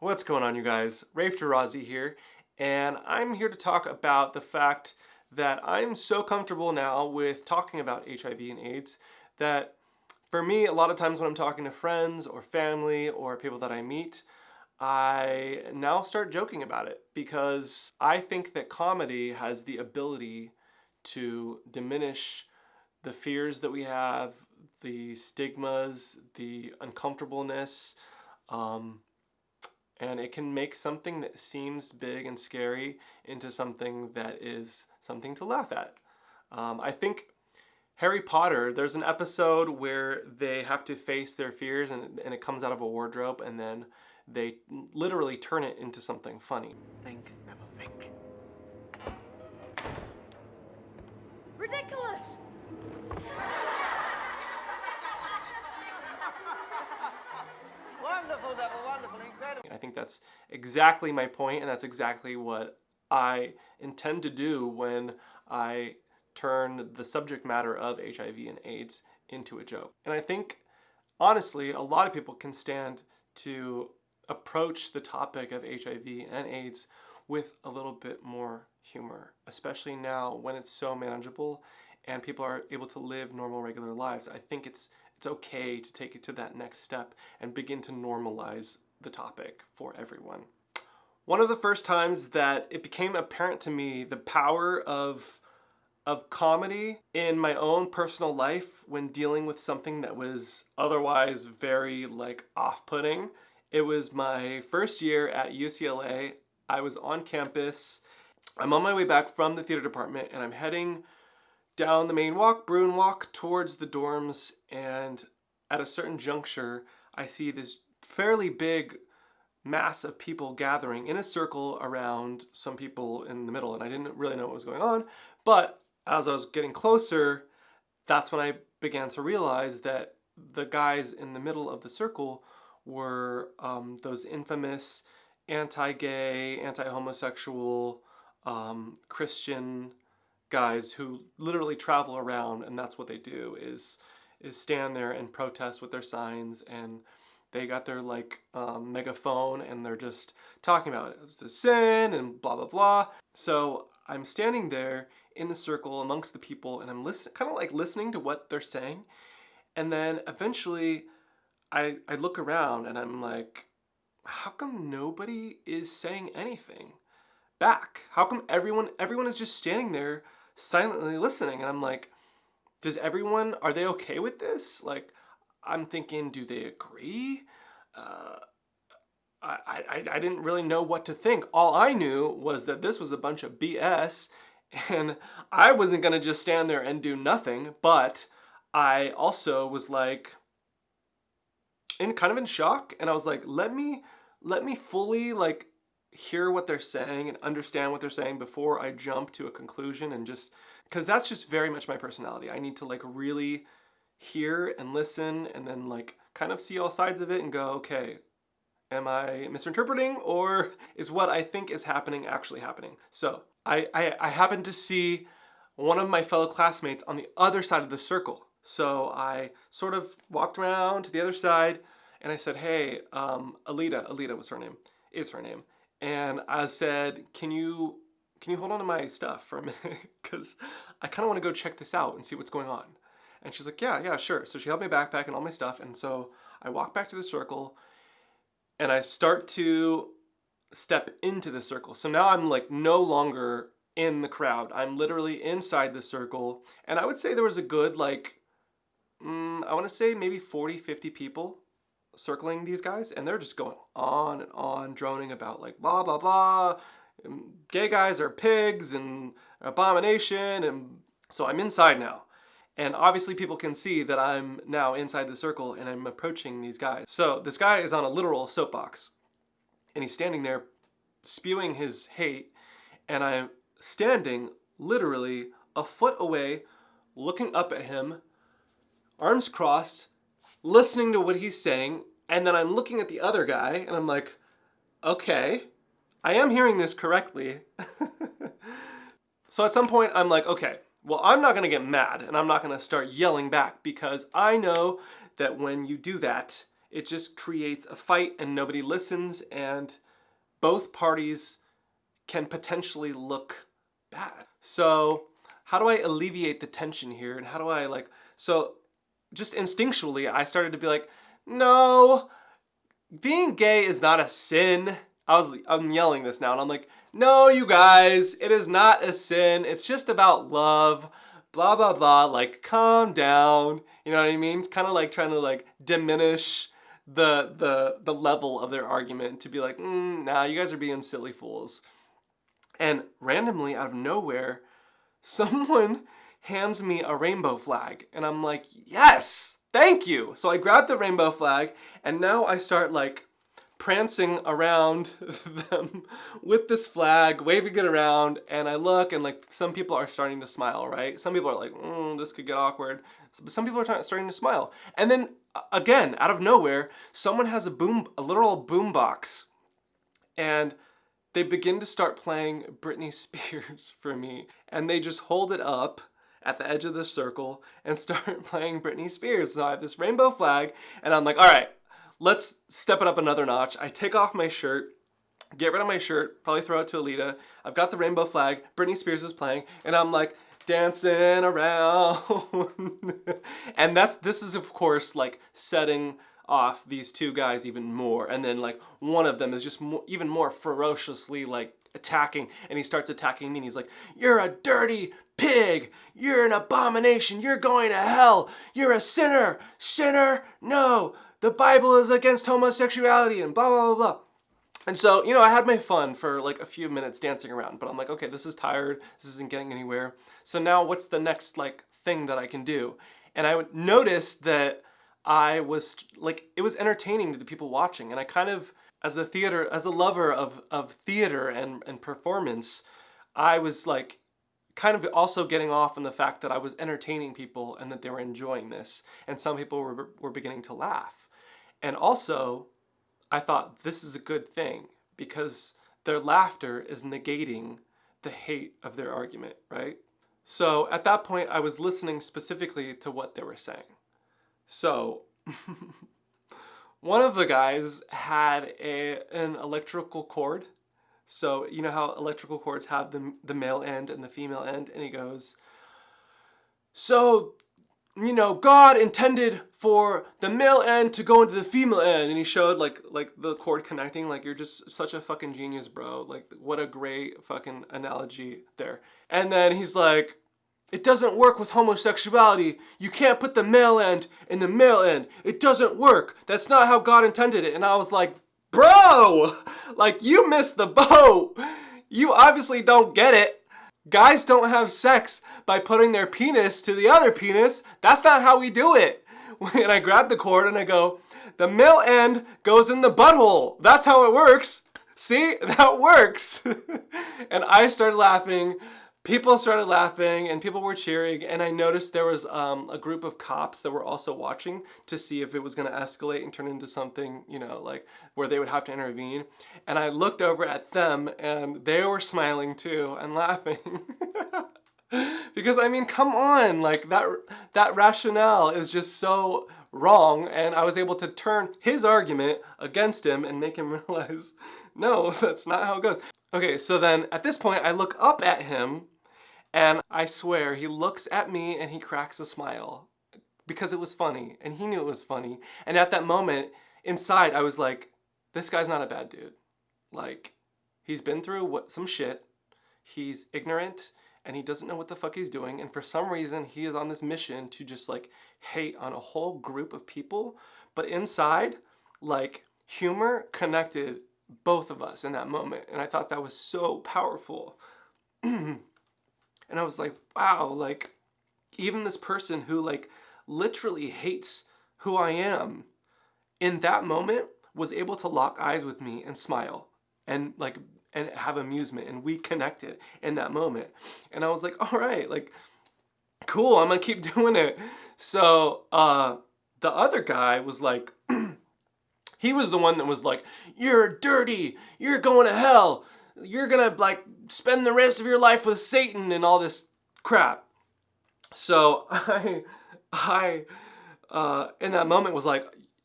What's going on, you guys? Rafe Tarazi here, and I'm here to talk about the fact that I'm so comfortable now with talking about HIV and AIDS that for me, a lot of times when I'm talking to friends or family or people that I meet, I now start joking about it because I think that comedy has the ability to diminish the fears that we have, the stigmas, the uncomfortableness, um, and it can make something that seems big and scary into something that is something to laugh at. Um, I think Harry Potter, there's an episode where they have to face their fears and, and it comes out of a wardrobe and then they literally turn it into something funny. Think, never think. Riddikulus! I think that's exactly my point and that's exactly what I intend to do when I turn the subject matter of HIV and AIDS into a joke. And I think, honestly, a lot of people can stand to approach the topic of HIV and AIDS with a little bit more humor, especially now when it's so manageable and people are able to live normal, regular lives. I think it's it's okay to take it to that next step and begin to normalize the topic for everyone. One of the first times that it became apparent to me the power of of comedy in my own personal life when dealing with something that was otherwise very like off-putting. It was my first year at UCLA. I was on campus. I'm on my way back from the theater department and I'm heading down the main walk, Bruin Walk, towards the dorms and at a certain juncture I see this fairly big mass of people gathering in a circle around some people in the middle and I didn't really know what was going on. But as I was getting closer, that's when I began to realize that the guys in the middle of the circle were um, those infamous anti-gay, anti-homosexual, um, Christian guys who literally travel around and that's what they do is is stand there and protest with their signs and they got their like um, megaphone and they're just talking about it. It's a sin and blah blah blah. So I'm standing there in the circle amongst the people and I'm listening, kind of like listening to what they're saying. And then eventually I, I look around and I'm like, how come nobody is saying anything back? How come everyone, everyone is just standing there silently listening? And I'm like, does everyone, are they okay with this? Like, I'm thinking, do they agree? Uh, I, I, I didn't really know what to think. All I knew was that this was a bunch of BS and I wasn't gonna just stand there and do nothing, but I also was like in kind of in shock and I was like, let me let me fully like hear what they're saying and understand what they're saying before I jump to a conclusion and just because that's just very much my personality. I need to like really hear and listen and then like kind of see all sides of it and go, okay, am I misinterpreting or is what I think is happening actually happening? So I, I, I happened to see one of my fellow classmates on the other side of the circle. So I sort of walked around to the other side and I said, hey, um, Alita, Alita was her name, is her name. And I said, can you, can you hold on to my stuff for a minute? Because I kind of want to go check this out and see what's going on. And she's like, yeah, yeah, sure. So she held my backpack and all my stuff. And so I walk back to the circle and I start to step into the circle. So now I'm like no longer in the crowd. I'm literally inside the circle. And I would say there was a good like, mm, I want to say maybe 40, 50 people circling these guys. And they're just going on and on, droning about like blah, blah, blah. Gay guys are pigs and abomination. And so I'm inside now. And obviously people can see that I'm now inside the circle and I'm approaching these guys. So this guy is on a literal soapbox and he's standing there spewing his hate and I'm standing literally a foot away looking up at him, arms crossed, listening to what he's saying, and then I'm looking at the other guy and I'm like, okay, I am hearing this correctly. so at some point I'm like, okay, well, I'm not gonna get mad and I'm not gonna start yelling back because I know that when you do that, it just creates a fight and nobody listens and both parties can potentially look bad. So, how do I alleviate the tension here and how do I like so just instinctually I started to be like, "No, being gay is not a sin." I was I'm yelling this now and I'm like, "No, you guys, it is not a sin. It's just about love." Blah blah blah, like calm down. You know what I mean? It's kind of like trying to like diminish the the the level of their argument to be like, mm, nah, you guys are being silly fools. And randomly, out of nowhere, someone hands me a rainbow flag, and I'm like, yes, thank you. So I grab the rainbow flag, and now I start like prancing around them with this flag, waving it around, and I look and like some people are starting to smile, right? Some people are like, mm, this could get awkward. But some people are starting to smile. And then again, out of nowhere, someone has a boom, a literal boom box, and they begin to start playing Britney Spears for me. And they just hold it up at the edge of the circle and start playing Britney Spears. So I have this rainbow flag, and I'm like, all right, let's step it up another notch. I take off my shirt, get rid of my shirt, probably throw it to Alita. I've got the rainbow flag, Britney Spears is playing, and I'm like dancing around. and that's this is of course like setting off these two guys even more. And then like one of them is just more, even more ferociously like attacking and he starts attacking me and he's like, you're a dirty pig. You're an abomination. You're going to hell. You're a sinner. Sinner? No the Bible is against homosexuality and blah, blah, blah, blah. And so, you know, I had my fun for like a few minutes dancing around, but I'm like, okay, this is tired. This isn't getting anywhere. So now what's the next like thing that I can do? And I noticed that I was like, it was entertaining to the people watching. And I kind of, as a theater, as a lover of, of theater and, and performance, I was like kind of also getting off on the fact that I was entertaining people and that they were enjoying this. And some people were, were beginning to laugh. And also, I thought this is a good thing because their laughter is negating the hate of their argument, right? So at that point, I was listening specifically to what they were saying. So one of the guys had a, an electrical cord. So you know how electrical cords have the, the male end and the female end? And he goes, so you know, God intended for the male end to go into the female end, and he showed like like the cord connecting. Like you're just such a fucking genius, bro. Like what a great fucking analogy there. And then he's like, it doesn't work with homosexuality. You can't put the male end in the male end. It doesn't work. That's not how God intended it. And I was like, bro, like you missed the boat. You obviously don't get it. Guys don't have sex by putting their penis to the other penis. That's not how we do it. And I grab the cord and I go, the male end goes in the butthole. That's how it works. See, that works. and I started laughing people started laughing and people were cheering and I noticed there was um, a group of cops that were also watching to see if it was going to escalate and turn into something, you know, like where they would have to intervene. And I looked over at them and they were smiling too and laughing. because I mean, come on, like that that rationale is just so wrong and I was able to turn his argument against him and make him realize, no, that's not how it goes. Okay, so then at this point I look up at him and I swear, he looks at me and he cracks a smile because it was funny and he knew it was funny. And at that moment, inside, I was like, this guy's not a bad dude. Like, he's been through what, some shit, he's ignorant, and he doesn't know what the fuck he's doing. And for some reason, he is on this mission to just like hate on a whole group of people. But inside, like, humor connected both of us in that moment. And I thought that was so powerful. And I was like, wow, like even this person who like literally hates who I am in that moment was able to lock eyes with me and smile and like and have amusement and we connected in that moment. And I was like, all right, like cool, I'm gonna keep doing it. So uh the other guy was like he was the one that was like, You're dirty, you're going to hell, you're gonna like spend the rest of your life with Satan and all this crap. So I, I, uh, in that moment was like,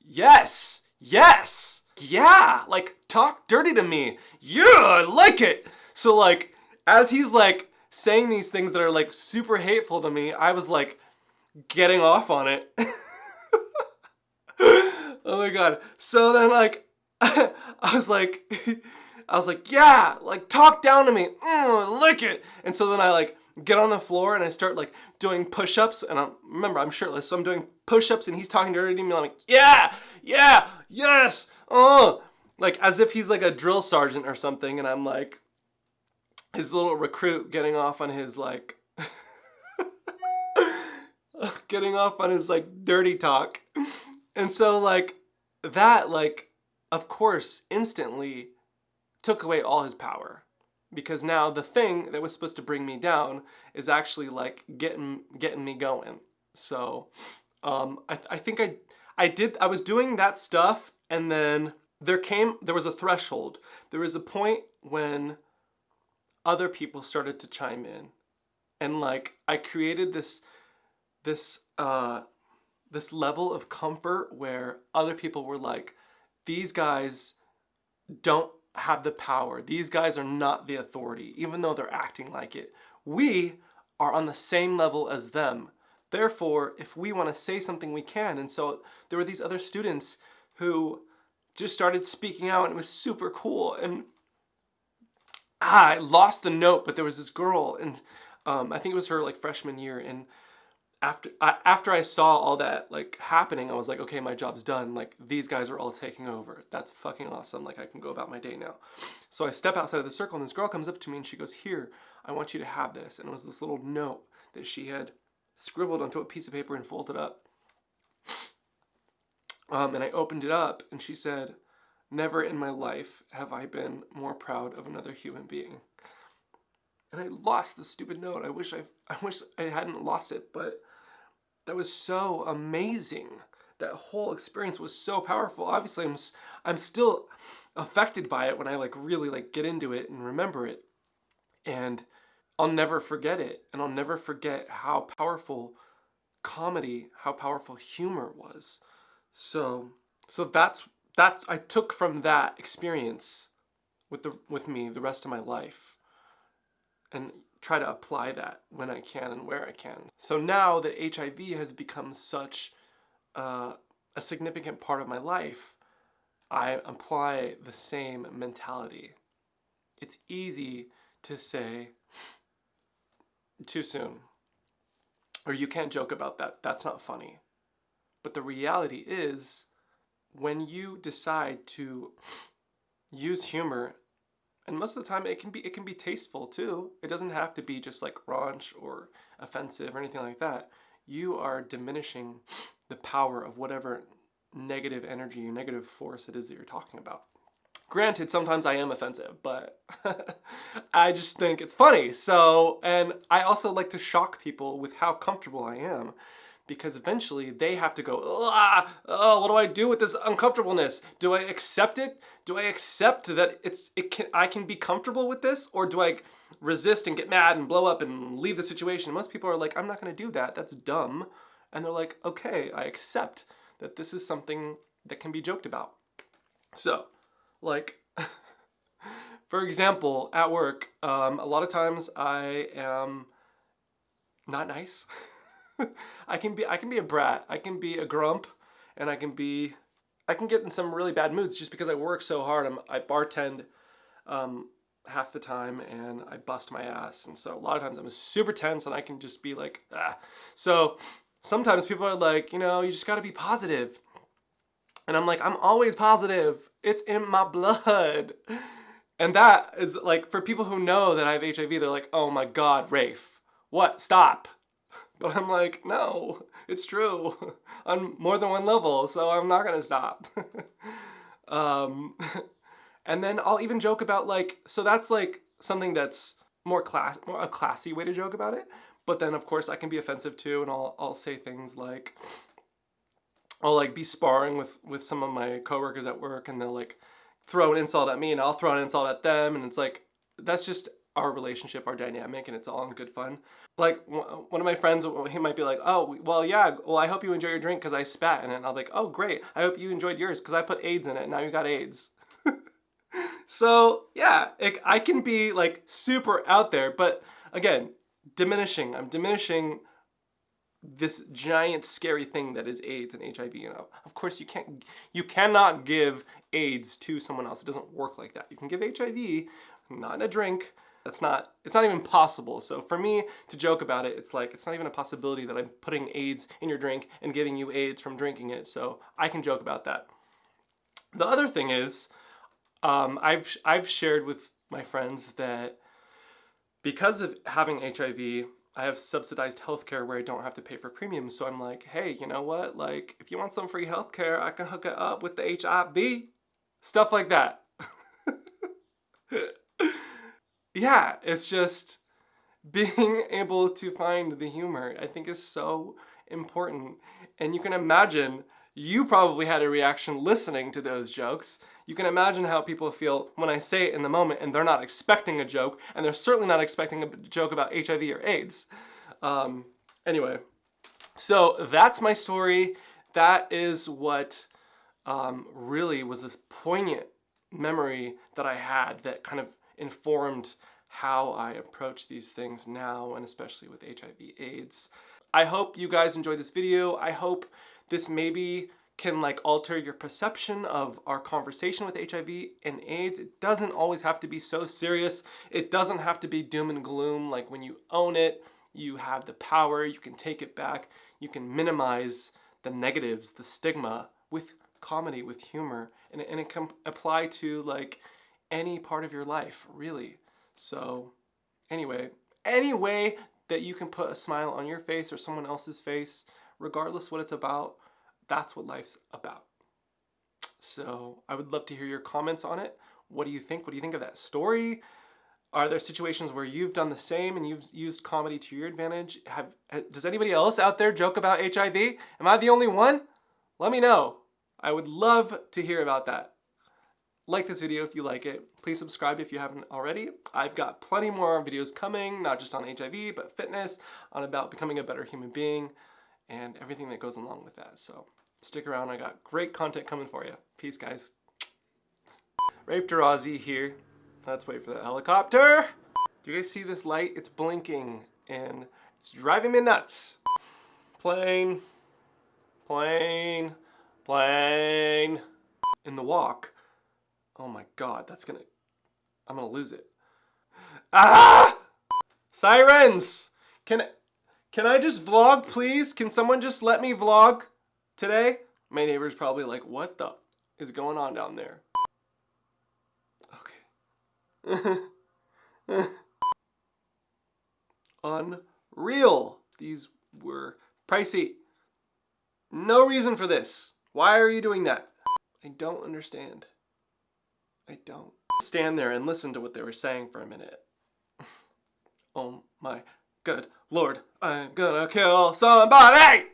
yes, yes, yeah, like talk dirty to me. Yeah, I like it. So like as he's like saying these things that are like super hateful to me, I was like getting off on it. oh my god. So then like I was like I was like, yeah, like talk down to me. Mm, lick it. And so then I like get on the floor and I start like doing push-ups and I'm remember I'm shirtless, so I'm doing push-ups and he's talking dirty to me and I'm like, yeah, yeah, yes, oh like as if he's like a drill sergeant or something, and I'm like his little recruit getting off on his like getting off on his like dirty talk. And so like that like of course instantly took away all his power because now the thing that was supposed to bring me down is actually like getting getting me going. So um, I, I think I I did I was doing that stuff and then there came there was a threshold. There was a point when other people started to chime in and like I created this this uh this level of comfort where other people were like these guys don't have the power. These guys are not the authority, even though they're acting like it. We are on the same level as them. Therefore, if we want to say something, we can. And so there were these other students who just started speaking out, and it was super cool. And ah, I lost the note, but there was this girl, and um, I think it was her like freshman year, and after I, after I saw all that like happening, I was like, okay, my job's done. Like these guys are all taking over. That's fucking awesome. Like I can go about my day now. So I step outside of the circle, and this girl comes up to me and she goes, "Here, I want you to have this." And it was this little note that she had scribbled onto a piece of paper and folded up. Um, and I opened it up, and she said, "Never in my life have I been more proud of another human being." And I lost the stupid note. I wish I I wish I hadn't lost it, but that was so amazing. That whole experience was so powerful. Obviously, I'm I'm still affected by it when I like really like get into it and remember it. And I'll never forget it. And I'll never forget how powerful comedy, how powerful humor was. So so that's that's I took from that experience with the with me the rest of my life. And try to apply that when I can and where I can. So now that HIV has become such uh, a significant part of my life, I apply the same mentality. It's easy to say too soon, or you can't joke about that, that's not funny. But the reality is, when you decide to use humor and most of the time it can be it can be tasteful too. It doesn't have to be just like raunch or offensive or anything like that. You are diminishing the power of whatever negative energy or negative force it is that you're talking about. Granted, sometimes I am offensive, but I just think it's funny. So, and I also like to shock people with how comfortable I am because eventually they have to go, ah, oh, what do I do with this uncomfortableness? Do I accept it? Do I accept that it's it can I can be comfortable with this, or do I resist and get mad and blow up and leave the situation? Most people are like, I'm not going to do that. That's dumb, and they're like, okay, I accept that this is something that can be joked about. So, like. for example, at work, um, a lot of times I am not nice. I can be I can be a brat. I can be a grump, and I can be I can get in some really bad moods just because I work so hard. I'm, I bartend um, half the time and I bust my ass, and so a lot of times I'm super tense and I can just be like ah. So sometimes people are like, you know, you just got to be positive, and I'm like, I'm always positive. It's in my blood. And that is like for people who know that I have HIV, they're like, oh my god, Rafe, what? Stop. But I'm like, no, it's true on more than one level, so I'm not gonna stop. um, and then I'll even joke about like, so that's like something that's more class, more a classy way to joke about it. But then of course I can be offensive too, and I'll I'll say things like, I'll like be sparring with with some of my coworkers at work, and they'll like throw an insult at me, and I'll throw an insult at them, and it's like that's just our relationship, our dynamic, and it's all in good fun. Like one of my friends, he might be like, "Oh, well, yeah. Well, I hope you enjoy your drink because I spat in it." And be like, "Oh, great. I hope you enjoyed yours because I put AIDS in it. And now you got AIDS." so yeah, it, I can be like super out there, but again, diminishing. I'm diminishing this giant scary thing that is AIDS and HIV. You know, of course you can't, you cannot give AIDS to someone else. It doesn't work like that. You can give HIV, not in a drink. That's not, it's not even possible. So for me to joke about it, it's like, it's not even a possibility that I'm putting AIDS in your drink and giving you AIDS from drinking it. So I can joke about that. The other thing is, um, I've, I've shared with my friends that because of having HIV, I have subsidized healthcare where I don't have to pay for premiums. So I'm like, hey, you know what? Like, if you want some free healthcare, I can hook it up with the HIV. Stuff like that. yeah, it's just being able to find the humor, I think is so important. And you can imagine you probably had a reaction listening to those jokes. You can imagine how people feel when I say it in the moment and they're not expecting a joke, and they're certainly not expecting a joke about HIV or AIDS. Um, anyway, so that's my story. That is what um, really was this poignant memory that I had that kind of informed how I approach these things now and especially with HIV AIDS. I hope you guys enjoyed this video. I hope this maybe can like alter your perception of our conversation with HIV and AIDS. It doesn't always have to be so serious. It doesn't have to be doom and gloom. Like when you own it, you have the power, you can take it back, you can minimize the negatives, the stigma with comedy, with humor, and, and it can apply to like any part of your life, really. So anyway, any way that you can put a smile on your face or someone else's face, regardless what it's about, that's what life's about. So I would love to hear your comments on it. What do you think? What do you think of that story? Are there situations where you've done the same and you've used comedy to your advantage? Have Does anybody else out there joke about HIV? Am I the only one? Let me know. I would love to hear about that. Like this video if you like it. Please subscribe if you haven't already. I've got plenty more videos coming, not just on HIV, but fitness, on about becoming a better human being, and everything that goes along with that. So stick around, I got great content coming for you. Peace, guys. Rafe Tarazi here. Let's wait for the helicopter. Do you guys see this light? It's blinking, and it's driving me nuts. Plane, plane, plane. In the walk, Oh my god, that's gonna... I'm gonna lose it. Ah! Sirens! Can, can I just vlog, please? Can someone just let me vlog today? My neighbor's probably like, what the is going on down there? Okay. Unreal. These were pricey. No reason for this. Why are you doing that? I don't understand. I don't. Stand there and listen to what they were saying for a minute. oh my good lord, I'm gonna kill somebody!